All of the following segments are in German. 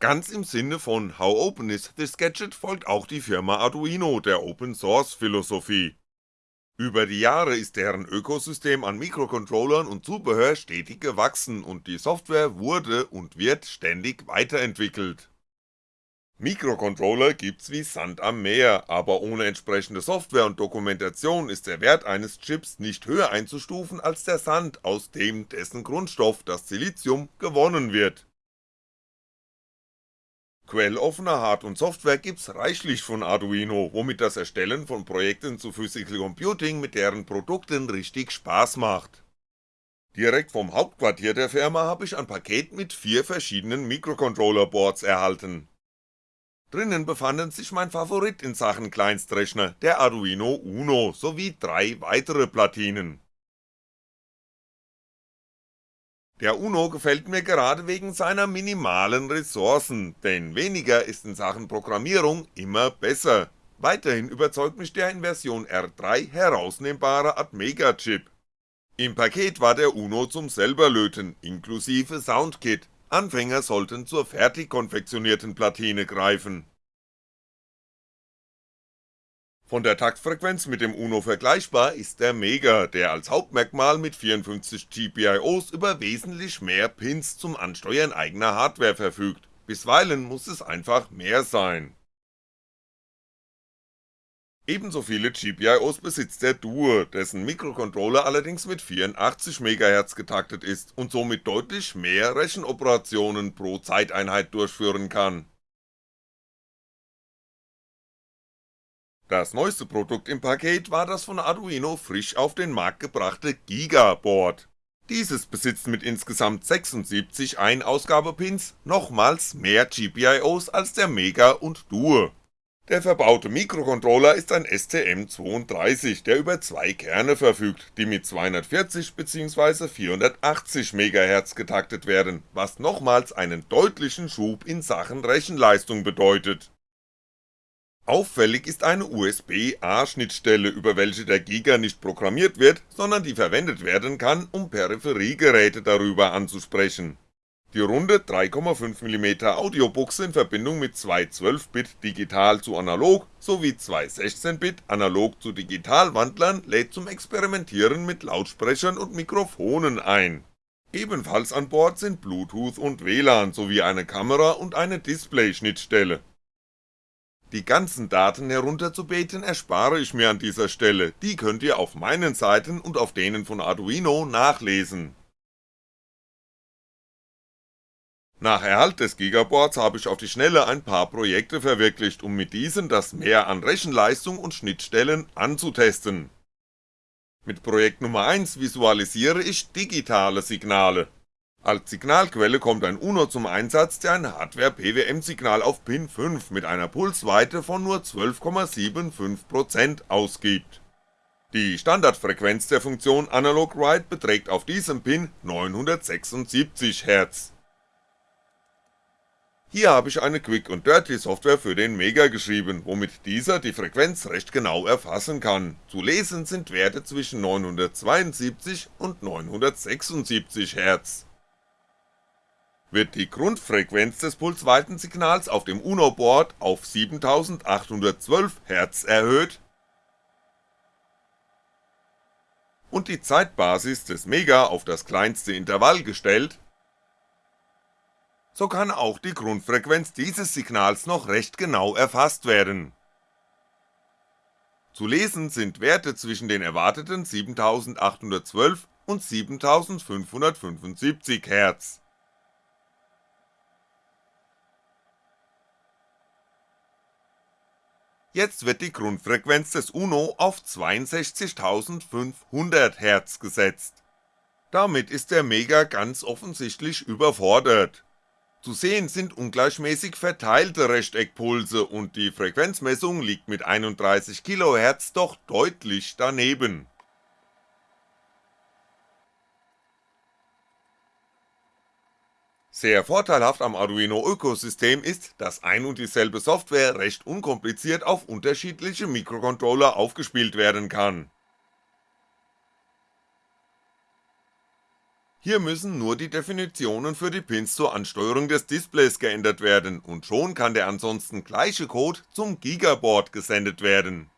Ganz im Sinne von How Open is this Gadget folgt auch die Firma Arduino der Open Source Philosophie. Über die Jahre ist deren Ökosystem an Mikrocontrollern und Zubehör stetig gewachsen und die Software wurde und wird ständig weiterentwickelt. Mikrocontroller gibt's wie Sand am Meer, aber ohne entsprechende Software und Dokumentation ist der Wert eines Chips nicht höher einzustufen als der Sand, aus dem dessen Grundstoff, das Silizium, gewonnen wird Quelloffener Hard und Software gibt's reichlich von Arduino, womit das Erstellen von Projekten zu Physical Computing mit deren Produkten richtig Spaß macht. Direkt vom Hauptquartier der Firma hab ich ein Paket mit vier verschiedenen Microcontroller-Boards erhalten. Drinnen befanden sich mein Favorit in Sachen Kleinstrechner, der Arduino Uno, sowie drei weitere Platinen Der Uno gefällt mir gerade wegen seiner minimalen Ressourcen, denn weniger ist in Sachen Programmierung immer besser. Weiterhin überzeugt mich der in Version R3 herausnehmbare Atmega Chip. Im Paket war der Uno zum selberlöten, inklusive Soundkit, Anfänger sollten zur fertig konfektionierten Platine greifen von der Taktfrequenz mit dem Uno vergleichbar ist der Mega, der als Hauptmerkmal mit 54 GPIOs über wesentlich mehr Pins zum Ansteuern eigener Hardware verfügt, bisweilen muss es einfach mehr sein. Ebenso viele GPIOs besitzt der Duo, dessen Mikrocontroller allerdings mit 84 MHz getaktet ist und somit deutlich mehr Rechenoperationen pro Zeiteinheit durchführen kann Das neueste Produkt im Paket war das von Arduino frisch auf den Markt gebrachte Giga-Board. Dieses besitzt mit insgesamt 76 Ein-Ausgabepins nochmals mehr GPIOs als der Mega und Duo. Der verbaute Mikrocontroller ist ein STM32, der über zwei Kerne verfügt, die mit 240 bzw. 480 MHz getaktet werden, was nochmals einen deutlichen Schub in Sachen Rechenleistung bedeutet Auffällig ist eine USB-A-Schnittstelle, über welche der Giga nicht programmiert wird, sondern die verwendet werden kann, um Peripheriegeräte darüber anzusprechen. Die runde 3,5mm Audiobuchse in Verbindung mit zwei 12-Bit Digital zu Analog sowie zwei 16-Bit Analog zu Digital Wandlern lädt zum Experimentieren mit Lautsprechern und Mikrofonen ein. Ebenfalls an Bord sind Bluetooth und WLAN sowie eine Kamera und eine Display-Schnittstelle die ganzen Daten herunterzubeten erspare ich mir an dieser Stelle, die könnt ihr auf meinen Seiten und auf denen von Arduino nachlesen. Nach Erhalt des Gigaboards habe ich auf die Schnelle ein paar Projekte verwirklicht, um mit diesen das Mehr an Rechenleistung und Schnittstellen anzutesten. Mit Projekt Nummer 1 visualisiere ich digitale Signale, als Signalquelle kommt ein UNO zum Einsatz, der ein Hardware-PWM-Signal auf Pin 5 mit einer Pulsweite von nur 12,75% ausgibt. Die Standardfrequenz der Funktion Analog Write beträgt auf diesem Pin 976 Hz. Hier habe ich eine Quick und Dirty Software für den Mega geschrieben, womit dieser die Frequenz recht genau erfassen kann, zu lesen sind Werte zwischen 972 und 976 Hz wird die Grundfrequenz des Pulsweitensignals auf dem UNO-Board auf 7812 Hz erhöht. Und die Zeitbasis des Mega auf das kleinste Intervall gestellt, so kann auch die Grundfrequenz dieses Signals noch recht genau erfasst werden. Zu lesen sind Werte zwischen den erwarteten 7812 und 7575 Hz Jetzt wird die Grundfrequenz des UNO auf 62500 Hz gesetzt. Damit ist der Mega ganz offensichtlich überfordert. Zu sehen sind ungleichmäßig verteilte Rechteckpulse und die Frequenzmessung liegt mit 31 kHz doch deutlich daneben Sehr vorteilhaft am Arduino Ökosystem ist, dass ein und dieselbe Software recht unkompliziert auf unterschiedliche Mikrocontroller aufgespielt werden kann. Hier müssen nur die Definitionen für die Pins zur Ansteuerung des Displays geändert werden und schon kann der ansonsten gleiche Code zum Gigaboard gesendet werden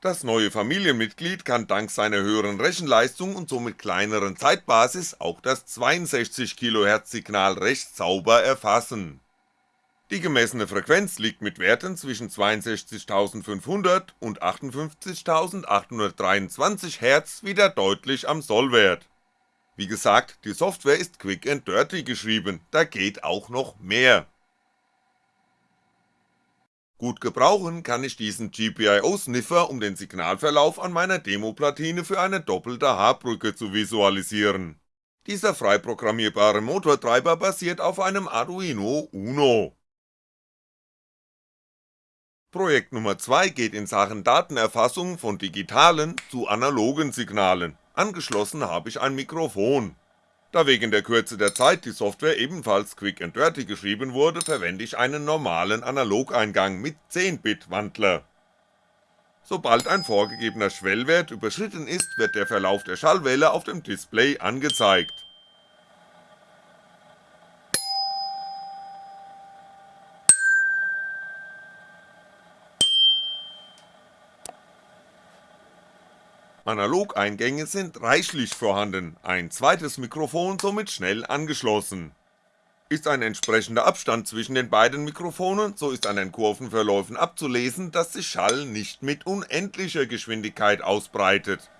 Das neue Familienmitglied kann dank seiner höheren Rechenleistung und somit kleineren Zeitbasis auch das 62 kHz Signal recht sauber erfassen. Die gemessene Frequenz liegt mit Werten zwischen 62500 und 58823 Hz wieder deutlich am Sollwert. Wie gesagt, die Software ist quick and dirty geschrieben, da geht auch noch mehr Gut gebrauchen kann ich diesen GPIO-Sniffer, um den Signalverlauf an meiner Demoplatine für eine doppelte H-Brücke zu visualisieren. Dieser frei programmierbare Motortreiber basiert auf einem Arduino Uno. Projekt Nummer 2 geht in Sachen Datenerfassung von digitalen zu analogen Signalen, angeschlossen habe ich ein Mikrofon da wegen der Kürze der Zeit die Software ebenfalls quick and dirty geschrieben wurde, verwende ich einen normalen Analogeingang mit 10-Bit Wandler. Sobald ein vorgegebener Schwellwert überschritten ist, wird der Verlauf der Schallwelle auf dem Display angezeigt Analogeingänge sind reichlich vorhanden, ein zweites Mikrofon somit schnell angeschlossen. Ist ein entsprechender Abstand zwischen den beiden Mikrofonen, so ist an den Kurvenverläufen abzulesen, dass sich Schall nicht mit unendlicher Geschwindigkeit ausbreitet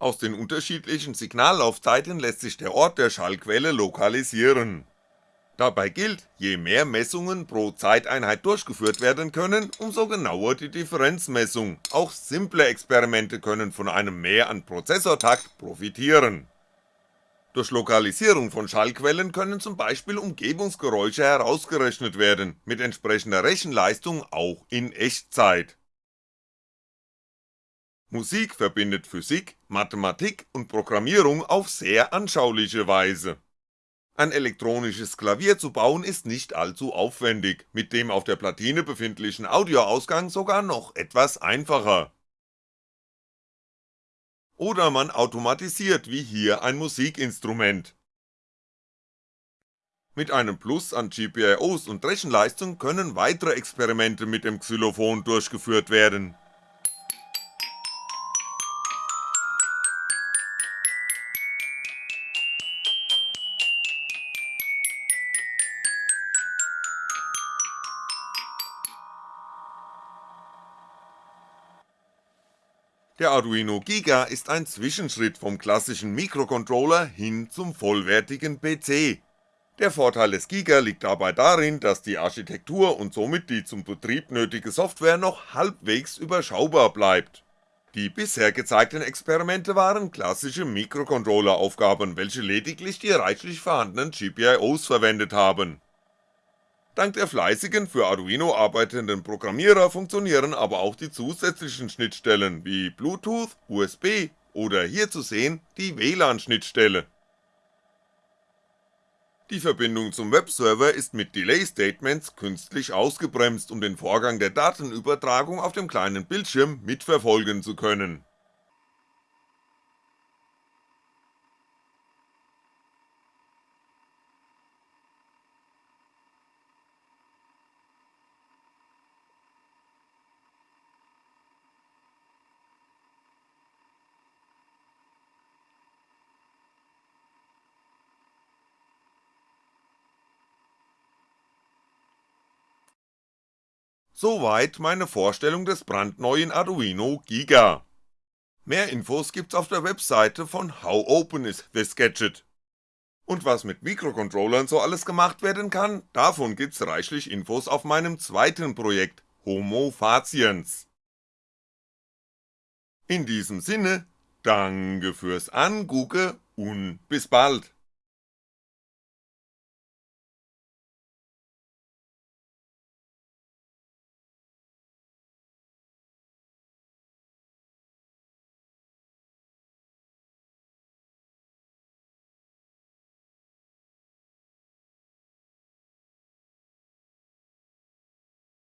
Aus den unterschiedlichen Signallaufzeiten lässt sich der Ort der Schallquelle lokalisieren. Dabei gilt, je mehr Messungen pro Zeiteinheit durchgeführt werden können, umso genauer die Differenzmessung, auch simple Experimente können von einem Mehr an Prozessortakt profitieren. Durch Lokalisierung von Schallquellen können zum Beispiel Umgebungsgeräusche herausgerechnet werden, mit entsprechender Rechenleistung auch in Echtzeit Musik verbindet Physik, Mathematik und Programmierung auf sehr anschauliche Weise. Ein elektronisches Klavier zu bauen ist nicht allzu aufwendig, mit dem auf der Platine befindlichen Audioausgang sogar noch etwas einfacher. Oder man automatisiert wie hier ein Musikinstrument. Mit einem Plus an GPIOs und Rechenleistung können weitere Experimente mit dem Xylophon durchgeführt werden Der Arduino Giga ist ein Zwischenschritt vom klassischen Mikrocontroller hin zum vollwertigen PC. Der Vorteil des Giga liegt dabei darin, dass die Architektur und somit die zum Betrieb nötige Software noch halbwegs überschaubar bleibt. Die bisher gezeigten Experimente waren klassische Mikrocontroller-Aufgaben, welche lediglich die reichlich vorhandenen GPIOs verwendet haben Dank der fleißigen für Arduino arbeitenden Programmierer funktionieren aber auch die zusätzlichen Schnittstellen wie Bluetooth, USB oder hier zu sehen die WLAN-Schnittstelle. Die Verbindung zum Webserver ist mit Delay Statements künstlich ausgebremst, um den Vorgang der Datenübertragung auf dem kleinen Bildschirm mitverfolgen zu können Soweit meine Vorstellung des brandneuen Arduino Giga. Mehr Infos gibt's auf der Webseite von How Open is this Gadget. Und was mit Mikrocontrollern so alles gemacht werden kann, davon gibt's reichlich Infos auf meinem zweiten Projekt Homo Faciens. In diesem Sinne, danke fürs Angucke und bis bald